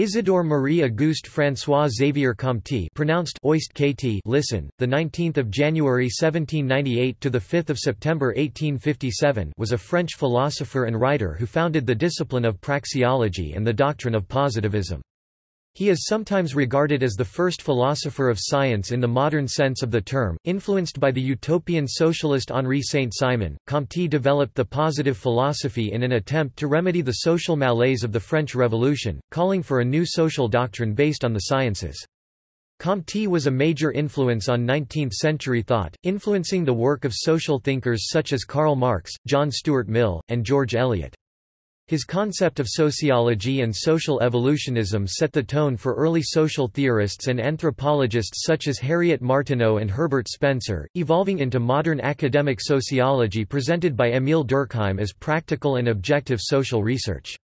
Isidore Marie Auguste François Xavier Comte, pronounced Oist KT, listen, the 19th of January 1798 to the 5th of September 1857, was a French philosopher and writer who founded the discipline of praxeology and the doctrine of positivism. He is sometimes regarded as the first philosopher of science in the modern sense of the term. Influenced by the utopian socialist Henri Saint-Simon, Comte developed the positive philosophy in an attempt to remedy the social malaise of the French Revolution, calling for a new social doctrine based on the sciences. Comte was a major influence on 19th-century thought, influencing the work of social thinkers such as Karl Marx, John Stuart Mill, and George Eliot. His concept of sociology and social evolutionism set the tone for early social theorists and anthropologists such as Harriet Martineau and Herbert Spencer, evolving into modern academic sociology presented by Émile Durkheim as practical and objective social research.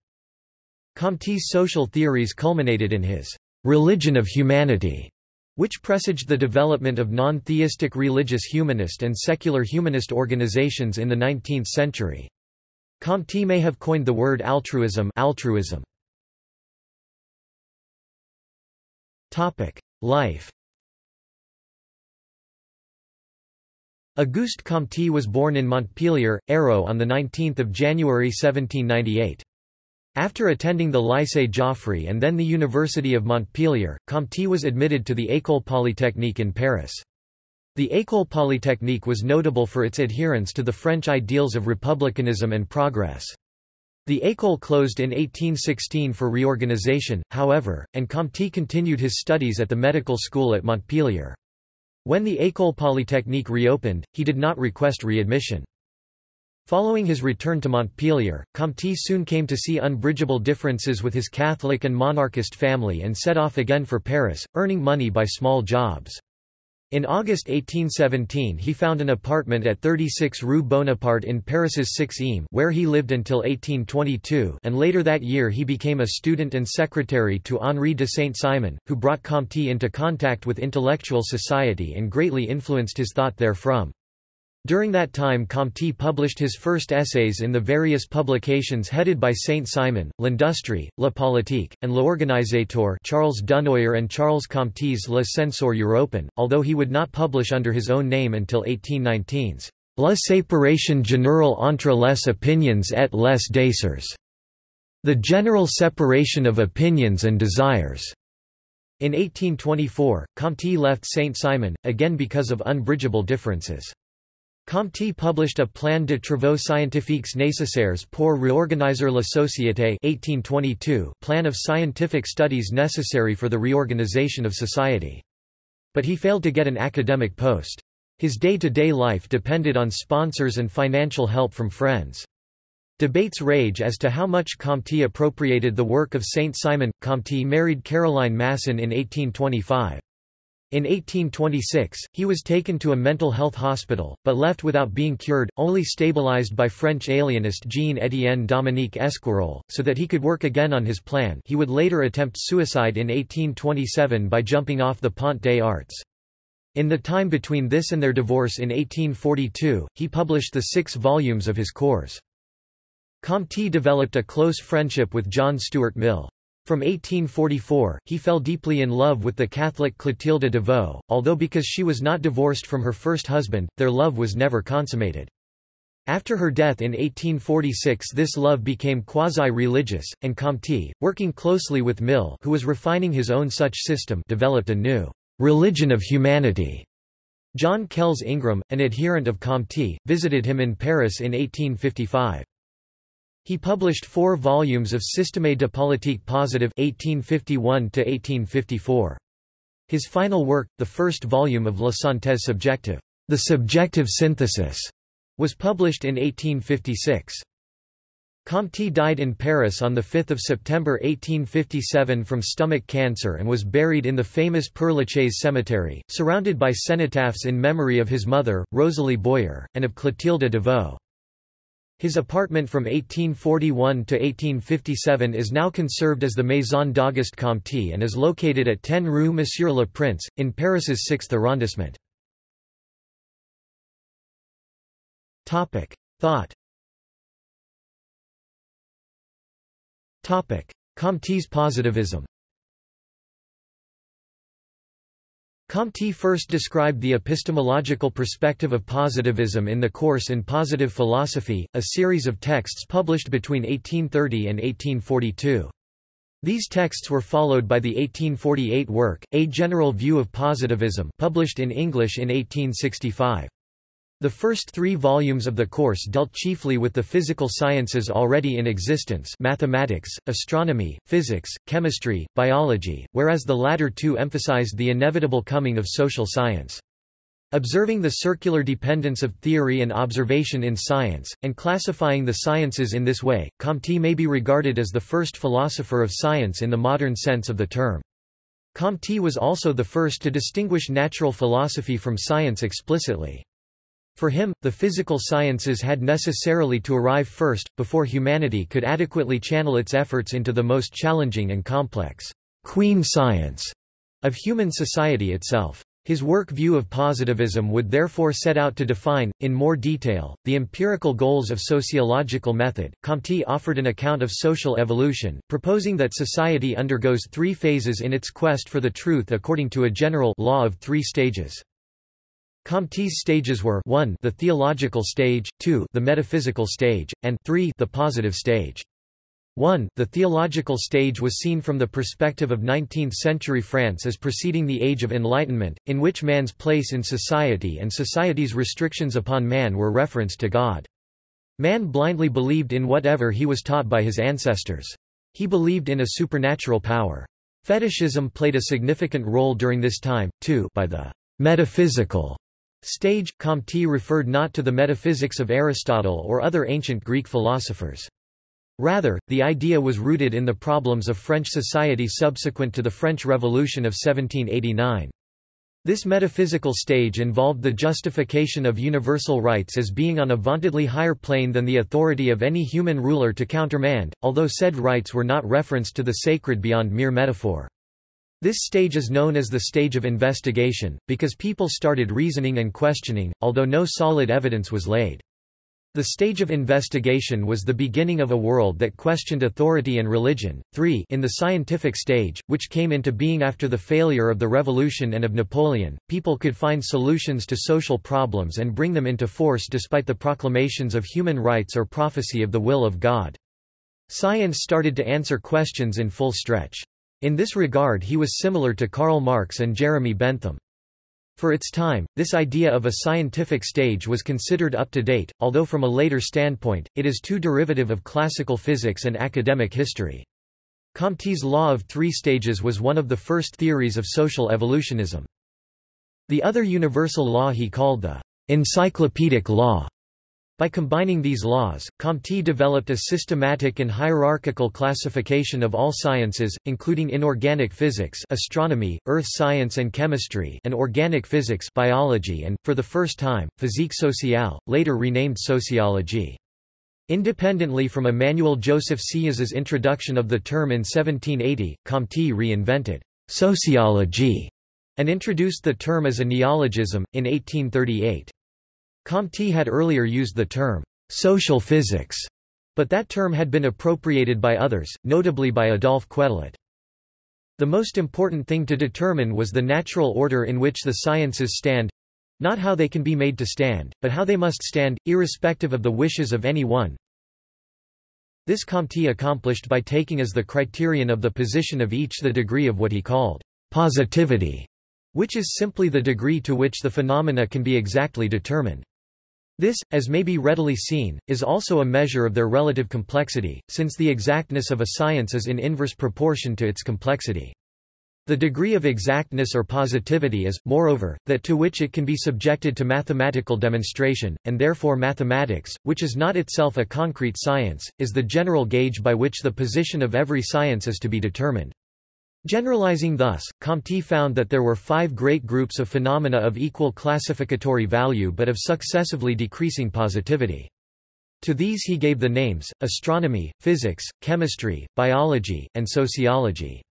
Comte's social theories culminated in his «religion of humanity», which presaged the development of non-theistic religious humanist and secular humanist organizations in the 19th century. Comte may have coined the word altruism altruism. Life Auguste Comte was born in Montpellier, Hérault on 19 January 1798. After attending the Lycée Joffre and then the University of Montpellier, Comte was admitted to the École Polytechnique in Paris. The École Polytechnique was notable for its adherence to the French ideals of republicanism and progress. The école closed in 1816 for reorganization, however, and Comte continued his studies at the medical school at Montpellier. When the École Polytechnique reopened, he did not request readmission. Following his return to Montpellier, Comte soon came to see unbridgeable differences with his Catholic and monarchist family and set off again for Paris, earning money by small jobs. In August 1817 he found an apartment at 36 Rue Bonaparte in Paris's 6 Eames where he lived until 1822 and later that year he became a student and secretary to Henri de Saint-Simon, who brought Comte into contact with intellectual society and greatly influenced his thought therefrom. During that time Comte published his first essays in the various publications headed by Saint-Simon, L'Industrie, La Politique, and L'Organisateur Charles Dunoyer and Charles Comte's Le Censeur Européen, although he would not publish under his own name until 1819's La séparation générale entre les opinions et les désirs, the general separation of opinions and desires. In 1824, Comte left Saint-Simon, again because of unbridgeable differences. Comte published a Plan de travaux scientifiques nécessaires pour réorganiser la société 1822 plan of scientific studies necessary for the reorganization of society. But he failed to get an academic post. His day-to-day -day life depended on sponsors and financial help from friends. Debates rage as to how much Comte appropriated the work of Saint-Simon. Comte married Caroline Masson in 1825. In 1826, he was taken to a mental health hospital, but left without being cured, only stabilized by French alienist Jean-Étienne Dominique Esquirol, so that he could work again on his plan he would later attempt suicide in 1827 by jumping off the Pont des Arts. In the time between this and their divorce in 1842, he published the six volumes of his cours. Comte developed a close friendship with John Stuart Mill. From 1844, he fell deeply in love with the Catholic Clotilde de Vaux, although because she was not divorced from her first husband, their love was never consummated. After her death in 1846 this love became quasi-religious, and Comte, working closely with Mill who was refining his own such system developed a new «religion of humanity». John Kells Ingram, an adherent of Comte, visited him in Paris in 1855. He published four volumes of Système de politique positive 1851 His final work, the first volume of La Synthèse subjective, The Subjective Synthesis, was published in 1856. Comte died in Paris on 5 September 1857 from stomach cancer and was buried in the famous Père Lachaise cemetery, surrounded by cenotaphs in memory of his mother, Rosalie Boyer, and of Clotilde de Vaux. His apartment from 1841 to 1857 is now conserved as the Maison d'Auguste Comte and is located at 10 Rue Monsieur le Prince, in Paris's 6th arrondissement. Thought. Comte's positivism Comte first described the epistemological perspective of positivism in the course in Positive Philosophy, a series of texts published between 1830 and 1842. These texts were followed by the 1848 work, A General View of Positivism published in English in 1865. The first three volumes of the course dealt chiefly with the physical sciences already in existence mathematics, astronomy, physics, chemistry, biology, whereas the latter two emphasized the inevitable coming of social science. Observing the circular dependence of theory and observation in science, and classifying the sciences in this way, Comte may be regarded as the first philosopher of science in the modern sense of the term. Comte was also the first to distinguish natural philosophy from science explicitly. For him, the physical sciences had necessarily to arrive first, before humanity could adequately channel its efforts into the most challenging and complex queen science of human society itself. His work View of Positivism would therefore set out to define, in more detail, the empirical goals of sociological method. Comte offered an account of social evolution, proposing that society undergoes three phases in its quest for the truth according to a general law of three stages. Comte's stages were 1 the theological stage, 2 the metaphysical stage, and 3 the positive stage. 1. The theological stage was seen from the perspective of 19th-century France as preceding the Age of Enlightenment, in which man's place in society and society's restrictions upon man were referenced to God. Man blindly believed in whatever he was taught by his ancestors. He believed in a supernatural power. Fetishism played a significant role during this time, too by the metaphysical Stage, Comte referred not to the metaphysics of Aristotle or other ancient Greek philosophers. Rather, the idea was rooted in the problems of French society subsequent to the French Revolution of 1789. This metaphysical stage involved the justification of universal rights as being on a vauntedly higher plane than the authority of any human ruler to countermand, although said rights were not referenced to the sacred beyond mere metaphor. This stage is known as the stage of investigation, because people started reasoning and questioning, although no solid evidence was laid. The stage of investigation was the beginning of a world that questioned authority and religion. 3 In the scientific stage, which came into being after the failure of the Revolution and of Napoleon, people could find solutions to social problems and bring them into force despite the proclamations of human rights or prophecy of the will of God. Science started to answer questions in full stretch. In this regard he was similar to Karl Marx and Jeremy Bentham. For its time, this idea of a scientific stage was considered up to date, although from a later standpoint, it is too derivative of classical physics and academic history. Comte's law of three stages was one of the first theories of social evolutionism. The other universal law he called the encyclopedic law. By combining these laws, Comte developed a systematic and hierarchical classification of all sciences, including inorganic physics astronomy, earth science and chemistry and organic physics biology and, for the first time, physique sociale, later renamed sociology. Independently from Emmanuel Joseph Sieyès' introduction of the term in 1780, Comte reinvented sociology and introduced the term as a neologism, in 1838. Comte had earlier used the term, social physics, but that term had been appropriated by others, notably by Adolphe Quetelet. The most important thing to determine was the natural order in which the sciences stand not how they can be made to stand, but how they must stand, irrespective of the wishes of any one. This Comte accomplished by taking as the criterion of the position of each the degree of what he called positivity, which is simply the degree to which the phenomena can be exactly determined. This, as may be readily seen, is also a measure of their relative complexity, since the exactness of a science is in inverse proportion to its complexity. The degree of exactness or positivity is, moreover, that to which it can be subjected to mathematical demonstration, and therefore mathematics, which is not itself a concrete science, is the general gauge by which the position of every science is to be determined. Generalizing thus, Comte found that there were five great groups of phenomena of equal classificatory value but of successively decreasing positivity. To these he gave the names, astronomy, physics, chemistry, biology, and sociology.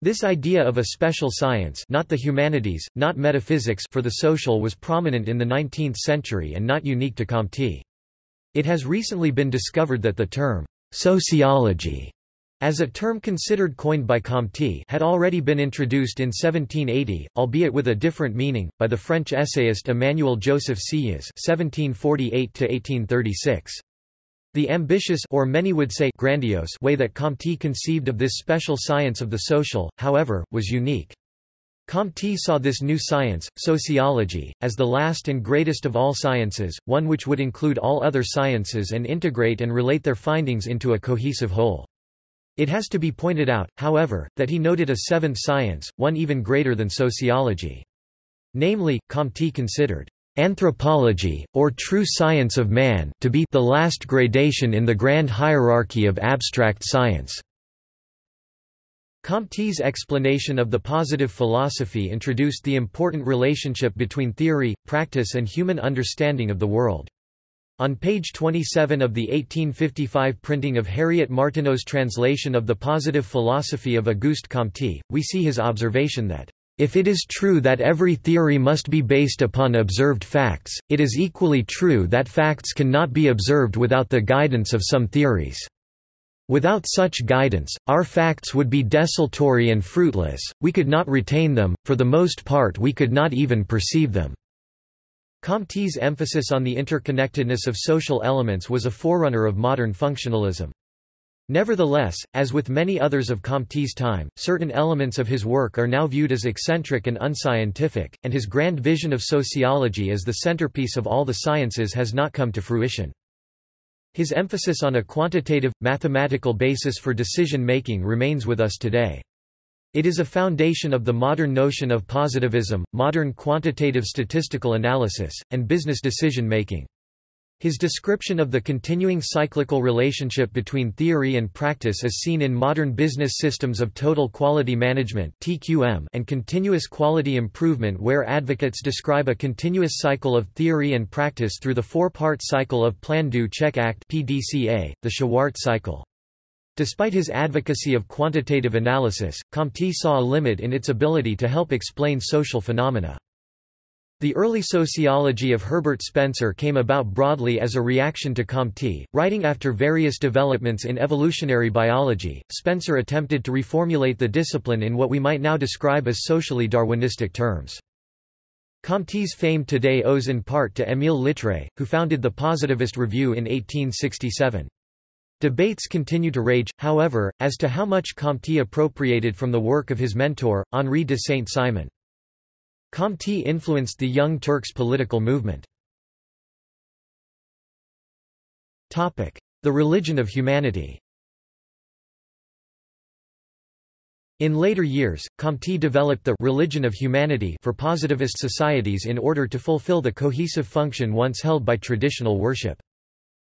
This idea of a special science not the humanities, not metaphysics for the social was prominent in the 19th century and not unique to Comte. It has recently been discovered that the term, sociology as a term considered coined by Comte had already been introduced in 1780, albeit with a different meaning, by the French essayist Emmanuel Joseph (1748–1836). The ambitious or many would say grandiose way that Comte conceived of this special science of the social, however, was unique. Comte saw this new science, sociology, as the last and greatest of all sciences, one which would include all other sciences and integrate and relate their findings into a cohesive whole. It has to be pointed out, however, that he noted a seventh science, one even greater than sociology. Namely, Comte considered anthropology, or true science of man, to be the last gradation in the grand hierarchy of abstract science. Comte's explanation of the positive philosophy introduced the important relationship between theory, practice and human understanding of the world. On page 27 of the 1855 printing of Harriet Martineau's translation of the Positive Philosophy of Auguste Comte, we see his observation that, "...if it is true that every theory must be based upon observed facts, it is equally true that facts cannot be observed without the guidance of some theories." Without such guidance, our facts would be desultory and fruitless, we could not retain them, for the most part we could not even perceive them." Comte's emphasis on the interconnectedness of social elements was a forerunner of modern functionalism. Nevertheless, as with many others of Comte's time, certain elements of his work are now viewed as eccentric and unscientific, and his grand vision of sociology as the centerpiece of all the sciences has not come to fruition. His emphasis on a quantitative, mathematical basis for decision-making remains with us today. It is a foundation of the modern notion of positivism, modern quantitative statistical analysis, and business decision-making. His description of the continuing cyclical relationship between theory and practice is seen in modern business systems of total quality management (TQM) and continuous quality improvement where advocates describe a continuous cycle of theory and practice through the four-part cycle of Plan Do Check Act (PDCA), the Shewhart cycle. Despite his advocacy of quantitative analysis, Comte saw a limit in its ability to help explain social phenomena. The early sociology of Herbert Spencer came about broadly as a reaction to Comte. Writing after various developments in evolutionary biology, Spencer attempted to reformulate the discipline in what we might now describe as socially Darwinistic terms. Comte's fame today owes in part to Émile Littré, who founded the Positivist Review in 1867. Debates continue to rage, however, as to how much Comte appropriated from the work of his mentor, Henri de Saint-Simon. Comte influenced the Young Turks political movement. The religion of humanity In later years, Comte developed the religion of humanity for positivist societies in order to fulfill the cohesive function once held by traditional worship.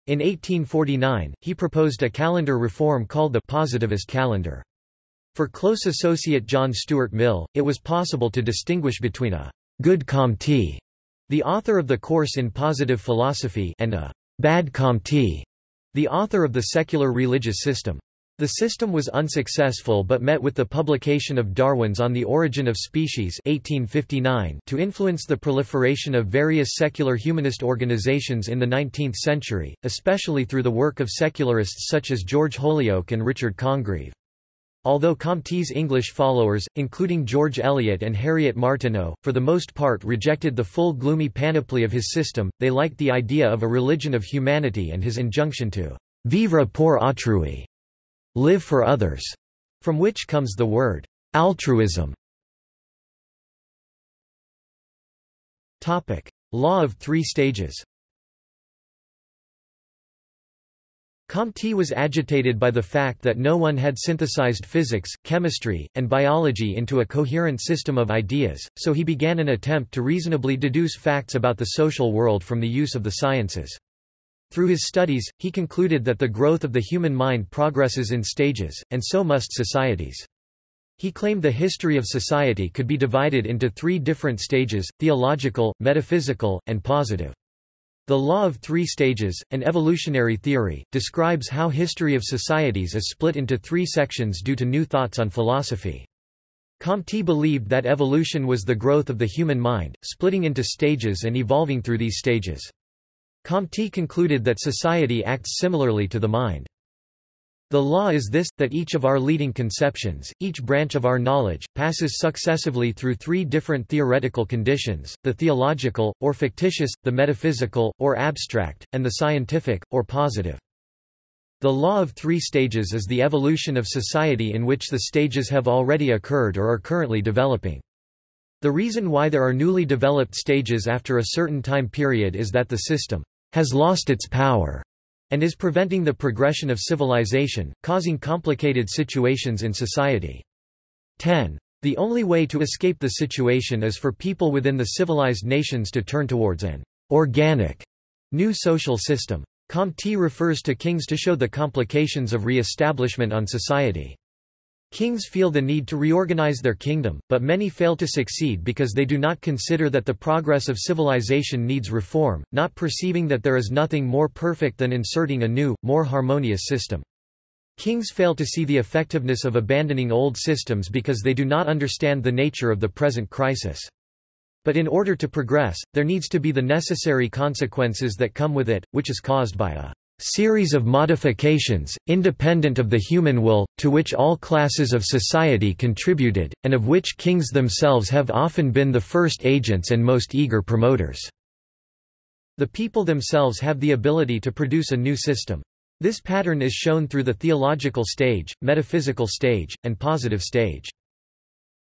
In 1849, he proposed a calendar reform called the positivist calendar. For close associate John Stuart Mill, it was possible to distinguish between a good Comte, the author of the course in positive philosophy, and a bad Comte, the author of the secular religious system. The system was unsuccessful but met with the publication of Darwin's On the Origin of Species 1859 to influence the proliferation of various secular humanist organizations in the 19th century, especially through the work of secularists such as George Holyoake and Richard Congreve. Although Comte's English followers, including George Eliot and Harriet Martineau, for the most part rejected the full gloomy panoply of his system, they liked the idea of a religion of humanity and his injunction to vivre pour autrui, live for others, from which comes the word altruism. Topic: Law of three stages Comte was agitated by the fact that no one had synthesized physics, chemistry, and biology into a coherent system of ideas, so he began an attempt to reasonably deduce facts about the social world from the use of the sciences. Through his studies, he concluded that the growth of the human mind progresses in stages, and so must societies. He claimed the history of society could be divided into three different stages, theological, metaphysical, and positive. The Law of Three Stages, an evolutionary theory, describes how history of societies is split into three sections due to new thoughts on philosophy. Comte believed that evolution was the growth of the human mind, splitting into stages and evolving through these stages. Comte concluded that society acts similarly to the mind. The law is this, that each of our leading conceptions, each branch of our knowledge, passes successively through three different theoretical conditions, the theological, or fictitious, the metaphysical, or abstract, and the scientific, or positive. The law of three stages is the evolution of society in which the stages have already occurred or are currently developing. The reason why there are newly developed stages after a certain time period is that the system has lost its power and is preventing the progression of civilization, causing complicated situations in society. 10. The only way to escape the situation is for people within the civilized nations to turn towards an organic new social system. Comte refers to kings to show the complications of re-establishment on society. Kings feel the need to reorganize their kingdom, but many fail to succeed because they do not consider that the progress of civilization needs reform, not perceiving that there is nothing more perfect than inserting a new, more harmonious system. Kings fail to see the effectiveness of abandoning old systems because they do not understand the nature of the present crisis. But in order to progress, there needs to be the necessary consequences that come with it, which is caused by a series of modifications, independent of the human will, to which all classes of society contributed, and of which kings themselves have often been the first agents and most eager promoters. The people themselves have the ability to produce a new system. This pattern is shown through the theological stage, metaphysical stage, and positive stage.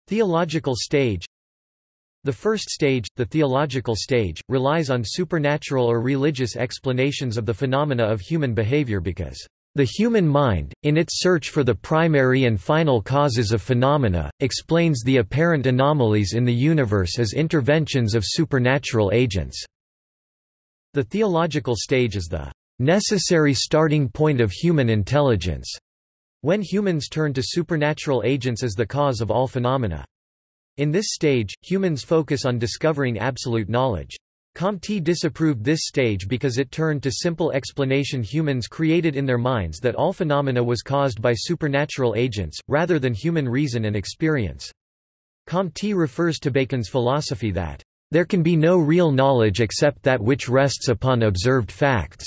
Theological stage the first stage, the theological stage, relies on supernatural or religious explanations of the phenomena of human behavior because the human mind, in its search for the primary and final causes of phenomena, explains the apparent anomalies in the universe as interventions of supernatural agents. The theological stage is the necessary starting point of human intelligence, when humans turn to supernatural agents as the cause of all phenomena. In this stage, humans focus on discovering absolute knowledge. Comte disapproved this stage because it turned to simple explanation humans created in their minds that all phenomena was caused by supernatural agents, rather than human reason and experience. Comte refers to Bacon's philosophy that, "...there can be no real knowledge except that which rests upon observed facts."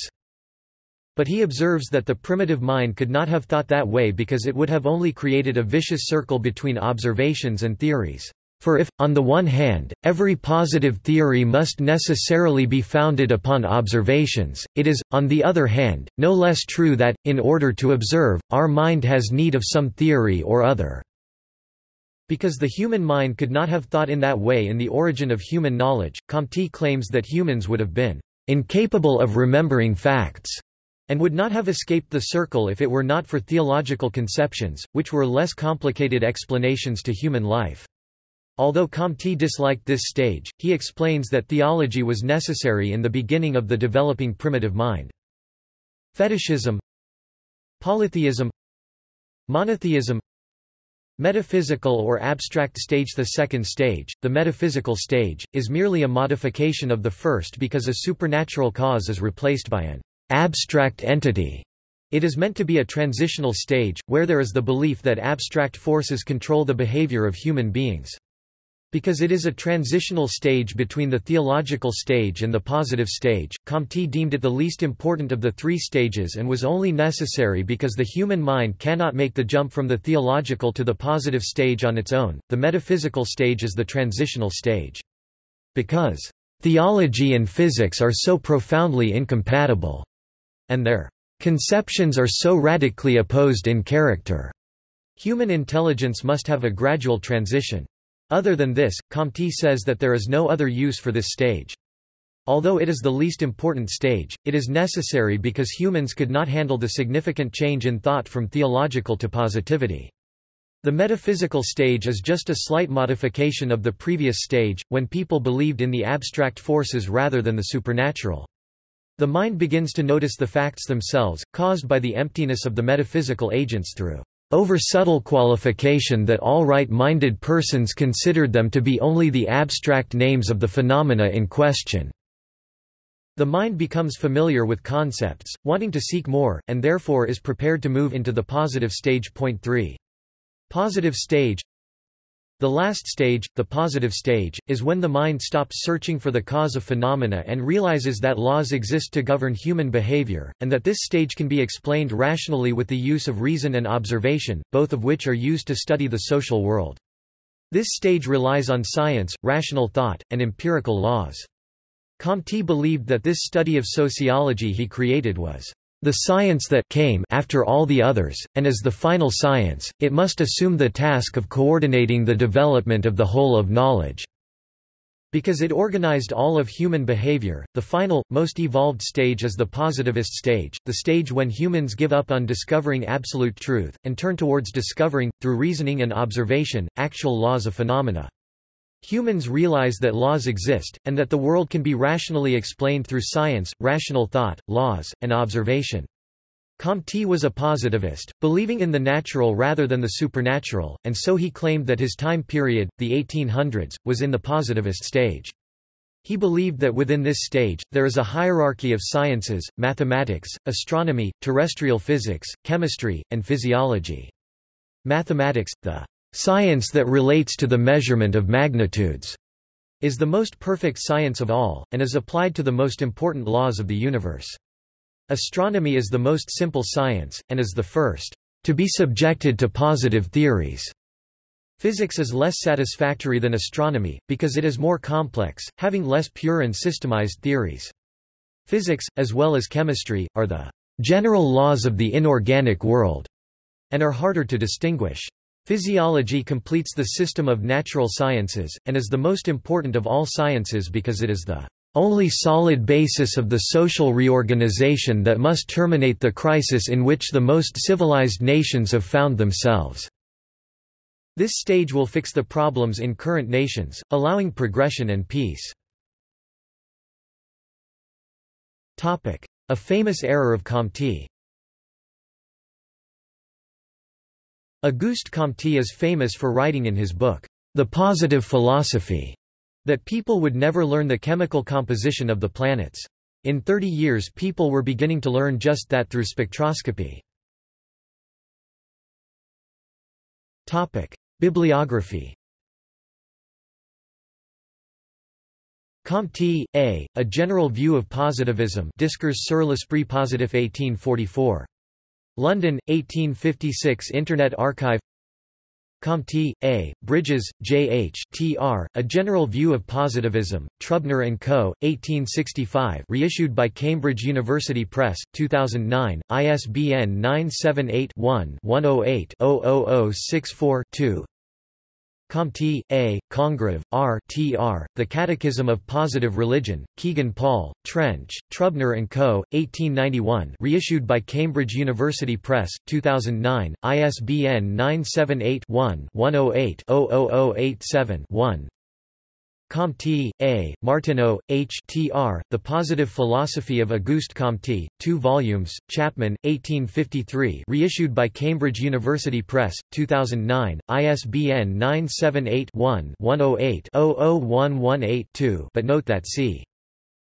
But he observes that the primitive mind could not have thought that way because it would have only created a vicious circle between observations and theories. For if, on the one hand, every positive theory must necessarily be founded upon observations, it is, on the other hand, no less true that, in order to observe, our mind has need of some theory or other. Because the human mind could not have thought in that way in the origin of human knowledge, Comte claims that humans would have been incapable of remembering facts and would not have escaped the circle if it were not for theological conceptions, which were less complicated explanations to human life. Although Comte disliked this stage, he explains that theology was necessary in the beginning of the developing primitive mind. Fetishism Polytheism Monotheism Metaphysical or abstract stage The second stage, the metaphysical stage, is merely a modification of the first because a supernatural cause is replaced by an abstract entity. It is meant to be a transitional stage, where there is the belief that abstract forces control the behavior of human beings. Because it is a transitional stage between the theological stage and the positive stage, Comte deemed it the least important of the three stages and was only necessary because the human mind cannot make the jump from the theological to the positive stage on its own. The metaphysical stage is the transitional stage. Because theology and physics are so profoundly incompatible and their conceptions are so radically opposed in character. Human intelligence must have a gradual transition. Other than this, Comte says that there is no other use for this stage. Although it is the least important stage, it is necessary because humans could not handle the significant change in thought from theological to positivity. The metaphysical stage is just a slight modification of the previous stage, when people believed in the abstract forces rather than the supernatural. The mind begins to notice the facts themselves, caused by the emptiness of the metaphysical agents through over-subtle qualification that all right-minded persons considered them to be only the abstract names of the phenomena in question. The mind becomes familiar with concepts, wanting to seek more, and therefore is prepared to move into the positive stage. Point 3. Positive stage The last stage, the positive stage, is when the mind stops searching for the cause of phenomena and realizes that laws exist to govern human behavior, and that this stage can be explained rationally with the use of reason and observation, both of which are used to study the social world. This stage relies on science, rational thought, and empirical laws. Comte believed that this study of sociology he created was the science that came after all the others, and as the final science, it must assume the task of coordinating the development of the whole of knowledge. Because it organized all of human behavior, the final, most evolved stage is the positivist stage, the stage when humans give up on discovering absolute truth, and turn towards discovering, through reasoning and observation, actual laws of phenomena. Humans realize that laws exist, and that the world can be rationally explained through science, rational thought, laws, and observation. Comte was a positivist, believing in the natural rather than the supernatural, and so he claimed that his time period, the 1800s, was in the positivist stage. He believed that within this stage, there is a hierarchy of sciences, mathematics, astronomy, terrestrial physics, chemistry, and physiology. Mathematics, the Science that relates to the measurement of magnitudes is the most perfect science of all, and is applied to the most important laws of the universe. Astronomy is the most simple science, and is the first to be subjected to positive theories. Physics is less satisfactory than astronomy, because it is more complex, having less pure and systemized theories. Physics, as well as chemistry, are the general laws of the inorganic world, and are harder to distinguish. Physiology completes the system of natural sciences, and is the most important of all sciences because it is the only solid basis of the social reorganization that must terminate the crisis in which the most civilized nations have found themselves. This stage will fix the problems in current nations, allowing progression and peace. A famous error of Comte Auguste Comte is famous for writing in his book, The Positive Philosophy, that people would never learn the chemical composition of the planets. In 30 years people were beginning to learn just that through spectroscopy. Bibliography Comte, A. A General View of Positivism Discours sur l'esprit positif 1844. London, 1856 Internet Archive Comte, A., Bridges, J. H. Tr., A General View of Positivism, Trubner & Co., 1865 reissued by Cambridge University Press, 2009, ISBN 978-1-108-00064-2 Comte, A., Congreve, R. Tr., The Catechism of Positive Religion, Kegan Paul, Trench, Trubner & Co., 1891 reissued by Cambridge University Press, 2009, ISBN 978 one 108 00087 1 Comte, A., Martineau, H. Tr., The Positive Philosophy of Auguste Comte, 2 volumes, Chapman, 1853 reissued by Cambridge University Press, 2009, ISBN 978-1-108-00118-2 but note that c.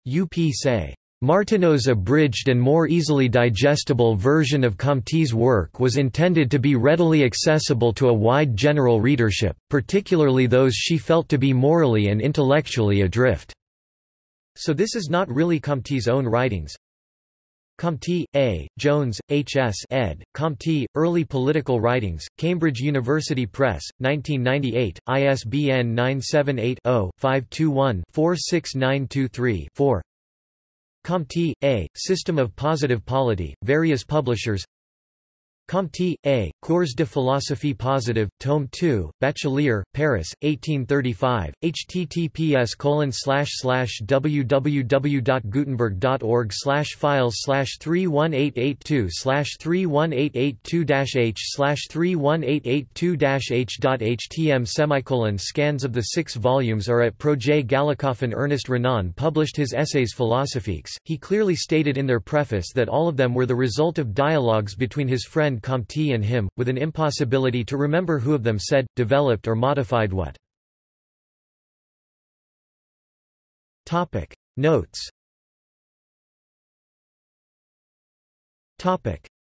UP say. Martineau's abridged and more easily digestible version of Comte's work was intended to be readily accessible to a wide general readership, particularly those she felt to be morally and intellectually adrift. So this is not really Comte's own writings. Comte, A., Jones, H. S. ed., Comte, Early Political Writings, Cambridge University Press, 1998, ISBN 978 0 521 46923 4 Comte, A., System of Positive Polity, various publishers Comte, A., Cours de philosophie positive, Tome 2, Bachelier, Paris, 1835, https www.gutenberg.org files 31882 31882 h slash 31882-h.htm semicolon Scans of the six volumes are at Projet Gallicofen Ernest Renan published his essays Philosophiques. He clearly stated in their preface that all of them were the result of dialogues between his friend Comte and him, with an impossibility to remember who of them said, developed or modified what. Notes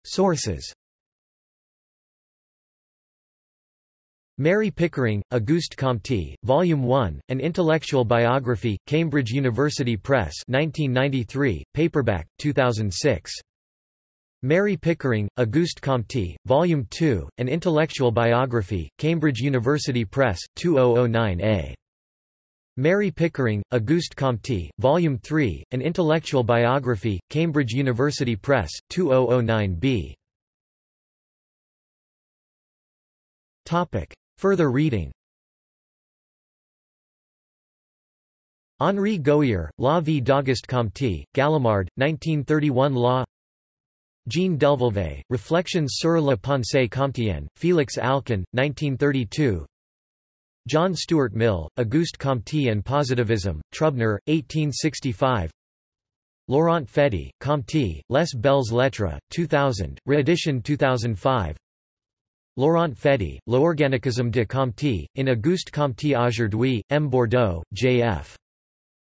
Sources Mary Pickering, Auguste Comte, Volume 1, An Intellectual Biography, Cambridge University Press 1993, paperback, 2006. Mary Pickering, Auguste Comte, Volume 2, An Intellectual Biography, Cambridge University Press, 2009a. Mary Pickering, Auguste Comte, Volume 3, An Intellectual Biography, Cambridge University Press, 2009b. Topic. Further reading Henri Gouhier, La vie d'Auguste Comte, Gallimard, 1931 Law Jean Delvolvé, Reflections sur la pensée comtienne, Félix Alcan, 1932 John Stuart Mill, Auguste Comte and Positivism, Trubner, 1865 Laurent Fedi, Comte, Les Belles Lettres, 2000, reedition 2005 Laurent Fedi, L'organicisme de Comte, in Auguste Comte aujourd'hui, M. Bourdeau, J.F.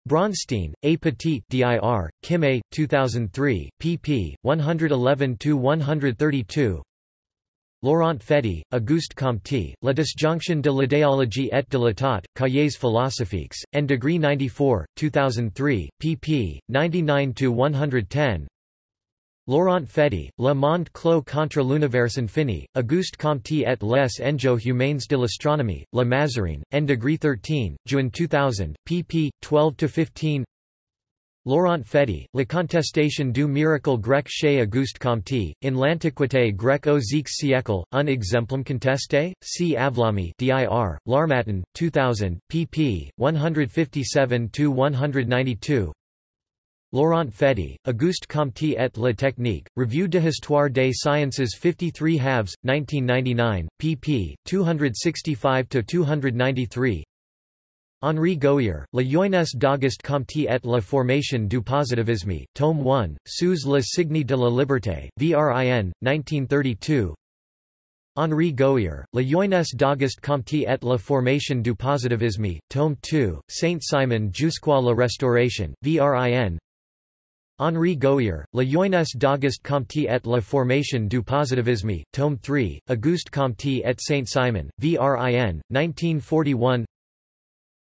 Braunstein, A. Petit dir, Kimé, 2003, pp. 111–132 Laurent Fedi, Auguste Comte, La disjonction de l'idéologie et de l'état, Cahiers philosophiques, N. Degree 94, 2003, pp. 99–110 Laurent Fedi, Le monde clos contre l'univers infini, Auguste Comte et les enjeux humains de l'astronomie, La Mazarine, N. Degree 13, Juin 2000, pp. 12–15 Laurent Fedi, La contestation du miracle grec chez Auguste Comte, in l'Antiquité grecque au X siècle, un exemplum contesté, C. Avlami dir, L'Harmattan, 2000, pp. 157–192 Laurent Fedi, Auguste Comte et la technique, Revue de histoire des sciences 53 halves, 1999, pp. 265–293 Henri Gouhier, La jeunesse d'Auguste Comte et la formation du positivisme, tome 1, Sous le signe de la liberté, VRIN, 1932 Henri Gouhier, La jeunesse d'Auguste Comte et la formation du positivisme, tome 2, Saint-Simon jusqu'à la restauration, VRIN Henri Gouhier, La jeunesse d'Auguste Comte et la formation du positivisme, tome 3, Auguste Comte et Saint-Simon, VRIN, 1941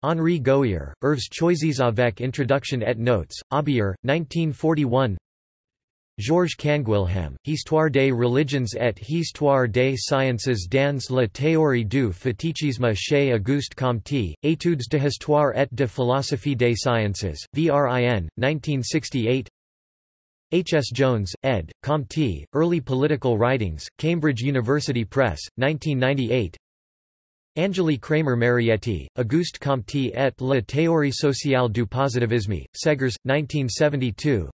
Henri Gouhier, Œuvres choisies avec introduction et notes, Aubier, 1941 Georges Canguilhem, Histoire des religions et Histoire des sciences dans la théorie du fétichisme chez Auguste Comte, Études de histoire et de philosophie des sciences, VRIN, 1968 H. S. Jones, ed., Comte, Early Political Writings, Cambridge University Press, 1998 Angélie Kremer-Marietti, Auguste Comte et la théorie sociale du positivisme, Segers, 1972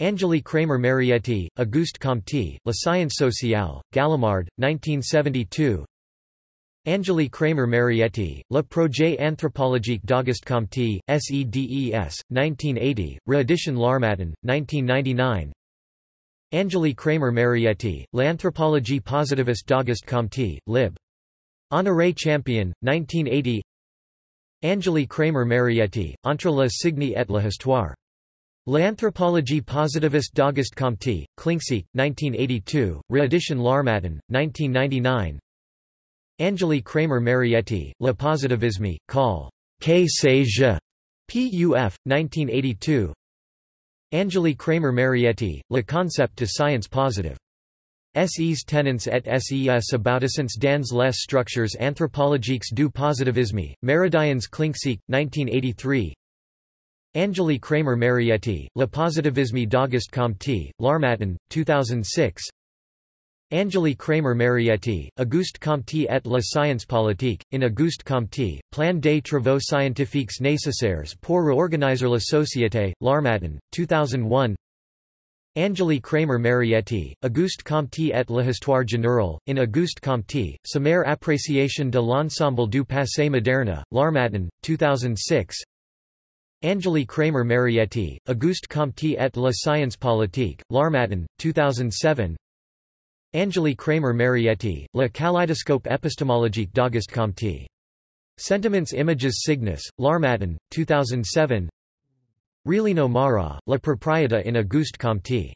Angélie Kremer-Marietti, Auguste Comte, La science sociale, Gallimard, 1972 Angélie Kremer-Marietti, Le projet anthropologique d'Auguste Comte, SEDES, 1980, reedition L'Harmattan, 1999 Angeli Kremer-Marietti, L'anthropologie positiviste d'Auguste Comte, lib. Honoré Champion, 1980 Angeli Kremer-Marietti, Entre la signe et la histoire. L'anthropologie positiviste d'Auguste Comte, Klincksieck, 1982, reedition L'Harmattan, 1999 Angélie Kremer-Marietti, Le positivisme, Call. K. je. Puf, 1982 Angeli Kremer-Marietti, Le concept de science positive. SEs tenants et SES aboutissants dans les structures anthropologiques du positivisme, Meridians Klincksieck, 1983 Angeli Kremer-Marietti, Le positivisme d'Auguste Comte, L'Harmattan, 2006 Angélie Kremer-Marietti, Auguste Comte et la science politique, in Auguste Comte, Plan des travaux scientifiques nécessaires pour réorganiser la société, L'Harmattan, 2001 Angélie Kremer-Marietti, Auguste Comte et l'histoire générale, in Auguste Comte, sommaire appréciation de l'ensemble du passé moderne, L'Harmattan, 2006 Angélie Kremer-Marietti, Auguste Comte et la science politique, L'Harmattan, 2007 Angélie Kremer-Marietti, Le kaléidoscope épistémologique d'Auguste Comte. Sentiments Images Cygnus, L'Harmattan, 2007 Relino Mara, La propriété in Auguste Comte.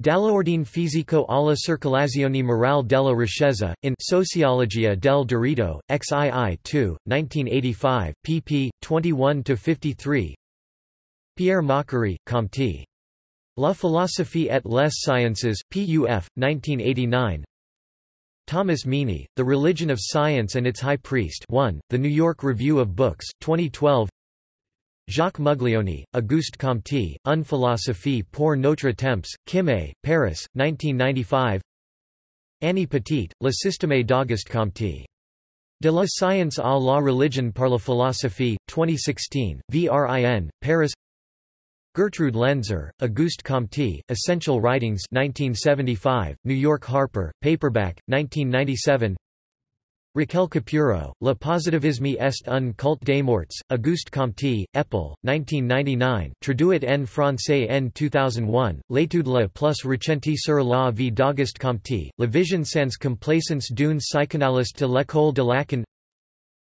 Dall'ordine fisico alla circolazione morale della riquezza, in Sociologia del diritto, XII 2, 1985, pp. 21–53 Pierre Macherey, Comte. La philosophie et les sciences, PUF, 1989 Thomas Meaney, The Religion of Science and Its High Priest 1, The New York Review of Books, 2012 Jacques Muglioni, Auguste Comte, Une philosophie pour notre temps, Kimé, Paris, 1995 Annie Petit, Le système d'Auguste Comte. De la science à la religion par la philosophie, 2016, VRIN, Paris Gertrude Lenzer, Auguste Comte, Essential Writings 1975, New York Harper, paperback, 1997 Raquel Capurro, Le positivisme est un culte des morts, Auguste Comte, Epel, 1999, traduit en français en 2001, L'étude la plus recente sur la vie d'Auguste Comte, La vision sans complaisance d'une psychanalyste de l'école de Lacan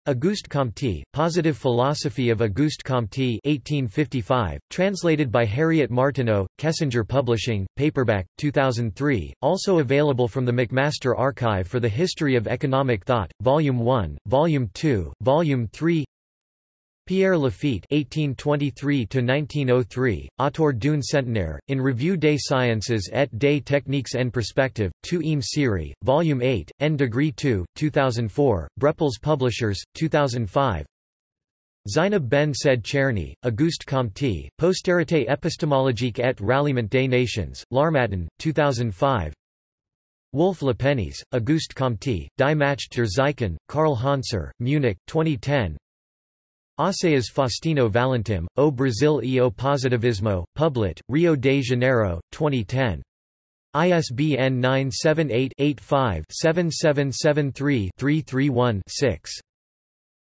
Auguste Comte, Positive Philosophy of Auguste Comte 1855, translated by Harriet Martineau, Kessinger Publishing, paperback, 2003, also available from the McMaster Archive for the History of Economic Thought, Volume 1, Volume 2, Volume 3 Pierre Laffitte (1823–1903), auteur d'une centenaire, in Revue des sciences et des techniques en perspective, 2 im série, Volume 8, N degree 2, 2004, Brepols Publishers, 2005. Zainab Ben Said Cherny, Auguste Comte, Postérité épistémologique et ralliement des nations, L'Harmattan, 2005. Wolf Lepenies, Auguste Comte, Die Macht der Zeichen, Carl Hanser, Munich, 2010. Assayas Faustino Valentim, O Brasil e o Positivismo, Publit, Rio de Janeiro, 2010. ISBN 978-85-7773-331-6.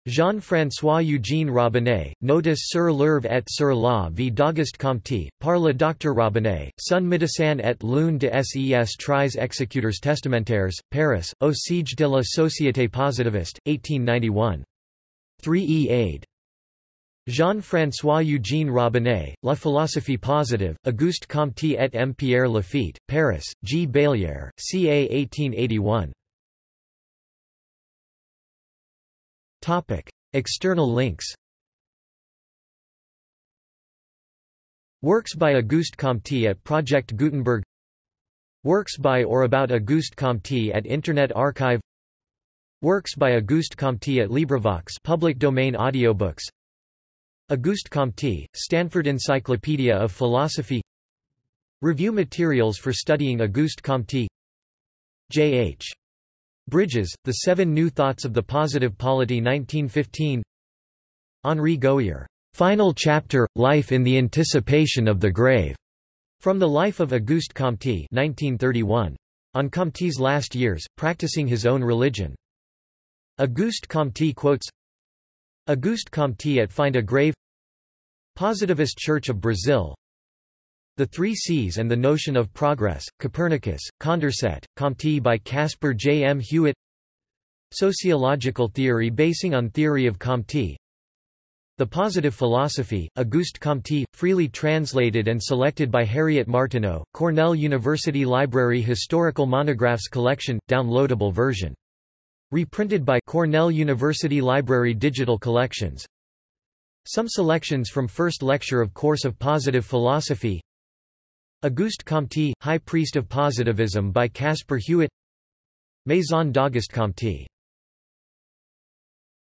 Jean-François Eugène Robinet, Notice sur l'œuvre et sur la vie d'Auguste Comte, par le Dr Robinet, son médecin et l'une de ses tres exécuteurs testamentaires, Paris, au siège de la Société Positiviste, 1891. 3e aid. Jean-François Eugène Robinet, La philosophie positive, Auguste Comte et M. Pierre Laffitte, Paris, G. Baillière, ca 1881. External links Works by Auguste Comte at Project Gutenberg Works by or about Auguste Comte at Internet Archive Works by Auguste Comte at LibriVox public domain audiobooks Auguste Comte, Stanford Encyclopedia of Philosophy Review materials for studying Auguste Comte J. H. Bridges, The Seven New Thoughts of the Positive Polity 1915 Henri Gouhier, Final Chapter, Life in the Anticipation of the Grave, from the Life of Auguste Comte 1931. On Comte's last years, practicing his own religion. Auguste Comte quotes Auguste Comte at Find a Grave Positivist Church of Brazil The Three C's and the Notion of Progress, Copernicus, Condorcet, Comte by Caspar J. M. Hewitt Sociological theory basing on theory of Comte The Positive Philosophy, Auguste Comte, freely translated and selected by Harriet Martineau, Cornell University Library Historical Monographs Collection, downloadable version Reprinted by Cornell University Library Digital Collections. Some selections from First Lecture of Course of Positive Philosophy. Auguste Comte, High Priest of Positivism by Caspar Hewitt. Maison d'Auguste Comte